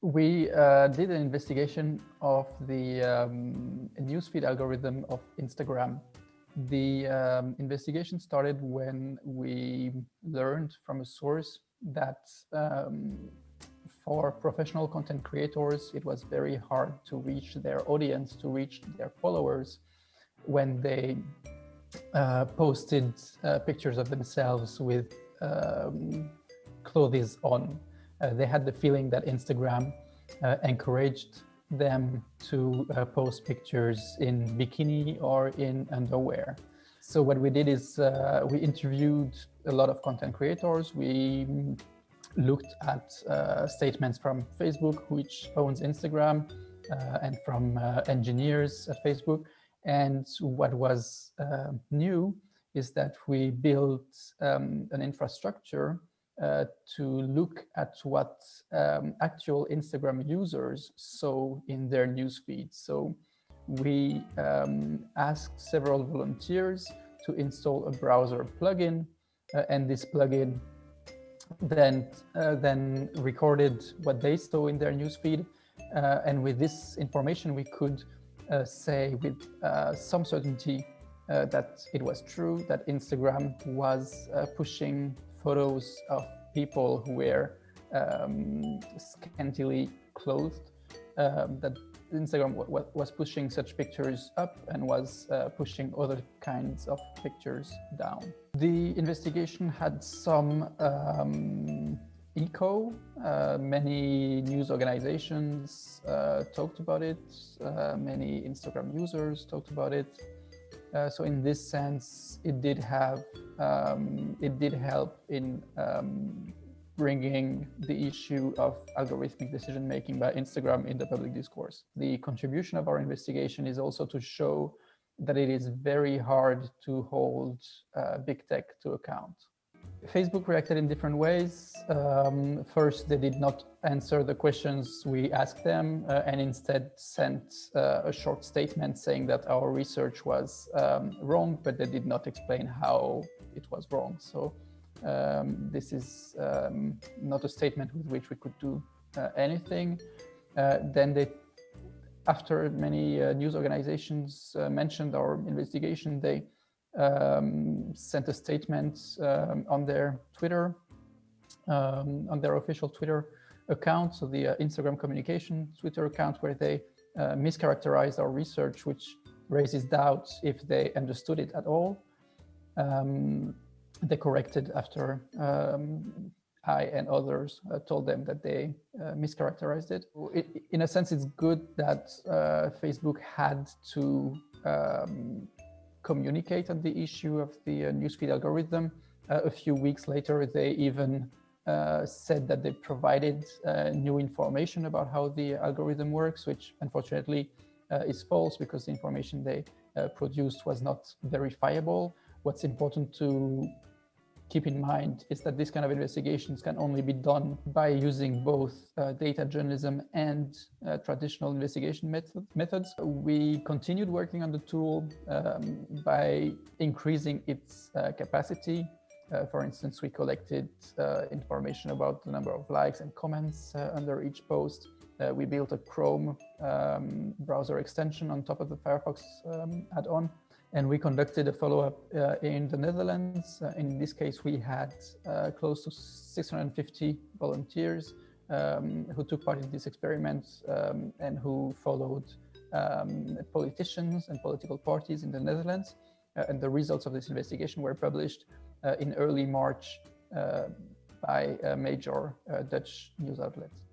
We uh, did an investigation of the um, newsfeed algorithm of Instagram. The um, investigation started when we learned from a source that um, for professional content creators, it was very hard to reach their audience, to reach their followers when they uh, posted uh, pictures of themselves with um, clothes on they had the feeling that Instagram uh, encouraged them to uh, post pictures in bikini or in underwear. So what we did is uh, we interviewed a lot of content creators. We looked at uh, statements from Facebook, which owns Instagram, uh, and from engineers at Facebook. And what was new is that we built um, an infrastructure uh, to look at what um, actual Instagram users saw in their newsfeed. So we um, asked several volunteers to install a browser plugin, uh, and this plugin then uh, then recorded what they saw in their newsfeed. Uh, and with this information, we could uh, say with some certainty that it was true that Instagram was pushing photos of people who were um, scantily clothed, um, that Instagram was pushing such pictures up and was uh, pushing other kinds of pictures down. The investigation had some um, echo. Uh, many news organizations uh, talked about it. Uh, many Instagram users talked about it. Uh, so in this sense, it did have, um, it did help in um, bringing the issue of algorithmic decision making by Instagram in the public discourse. The contribution of our investigation is also to show that it is very hard to hold uh, big tech to account. Facebook reacted in different ways. Um, first, they did not answer the questions we asked them uh, and instead sent uh, a short statement saying that our research was um, wrong, but they did not explain how it was wrong. So um, this is um, not a statement with which we could do uh, anything. Uh, then they, after many uh, news organizations uh, mentioned our investigation, they um, sent a statement um, on their Twitter, um, on their official Twitter account, so the uh, Instagram communication Twitter account, where they uh, mischaracterized our research, which raises doubts if they understood it at all. Um, they corrected after um, I and others uh, told them that they uh, mischaracterized it. it. In a sense, it's good that uh, Facebook had to um, communicate on the issue of the uh, newsfeed algorithm. Uh, a few weeks later, they even uh, said that they provided new information about how the algorithm works, which unfortunately is false because the information they produced was not verifiable. What's important to keep in mind is that this kind of investigations can only be done by using both uh, data journalism and uh, traditional investigation method, methods. We continued working on the tool um, by increasing its uh, capacity. Uh, for instance, we collected uh, information about the number of likes and comments uh, under each post. we built a Chrome um, browser extension on top of the Firefox um, add-on and we conducted a follow-up uh, in the Netherlands. Uh, in this case, we had uh, close to 650 volunteers um, who took part in this experiment um, and who followed um, politicians and political parties in the Netherlands. Uh, and the results of this investigation were published uh, in early March uh, by major Dutch news outlets.